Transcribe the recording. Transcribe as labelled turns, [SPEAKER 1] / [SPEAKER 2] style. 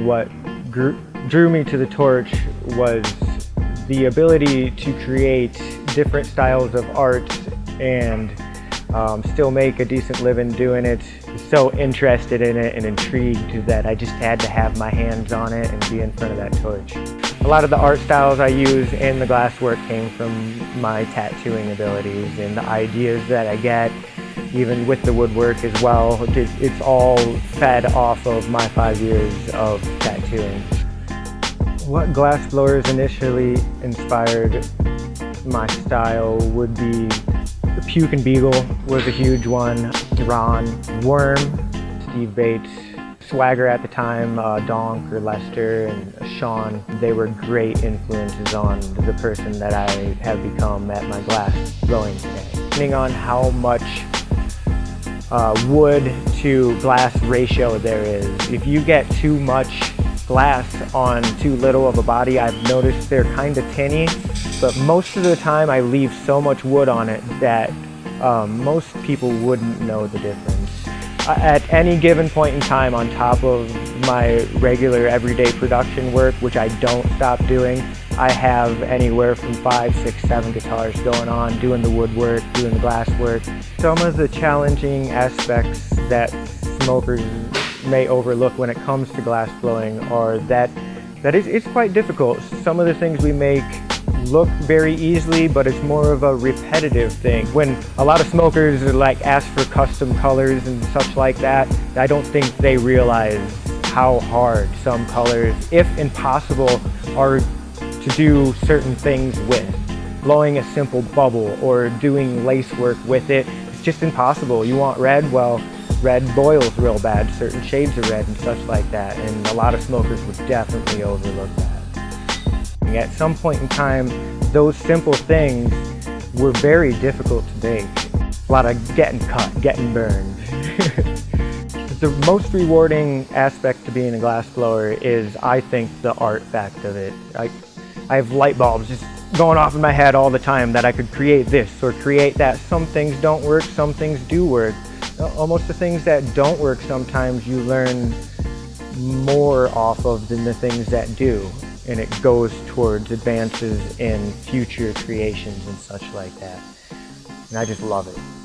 [SPEAKER 1] What drew me to the torch was the ability to create different styles of art and um, still make a decent living doing it. So interested in it and intrigued that I just had to have my hands on it and be in front of that torch. A lot of the art styles I use in the glasswork came from my tattooing abilities and the ideas that I get, even with the woodwork as well. It's all fed off of my five years of tattooing. What glass blowers initially inspired my style would be the Puke and Beagle was a huge one, Ron, Worm, Steve Bates, Swagger at the time, uh, Donk or Lester and Sean, they were great influences on the person that I have become at my glass blowing today. Depending on how much uh, wood to glass ratio there is, if you get too much glass on too little of a body, I've noticed they're kind of tinny, but most of the time I leave so much wood on it that um, most people wouldn't know the difference. At any given point in time on top of my regular everyday production work, which I don't stop doing, I have anywhere from five, six, seven guitars going on, doing the woodwork, doing the glass work. Some of the challenging aspects that smokers may overlook when it comes to glass blowing are that that is it's quite difficult. Some of the things we make look very easily, but it's more of a repetitive thing. When a lot of smokers like ask for custom colors and such like that, I don't think they realize how hard some colors, if impossible, are to do certain things with. Blowing a simple bubble or doing lace work with it, it's just impossible. You want red, well, red boils real bad, certain shades of red and such like that, and a lot of smokers would definitely overlook that. At some point in time, those simple things were very difficult to make. A lot of getting cut, getting burned. the most rewarding aspect to being a glassblower is, I think, the art fact of it. I, I have light bulbs just going off in my head all the time that I could create this or create that. Some things don't work, some things do work. Uh, almost the things that don't work sometimes you learn more off of than the things that do and it goes towards advances in future creations and such like that. And I just love it.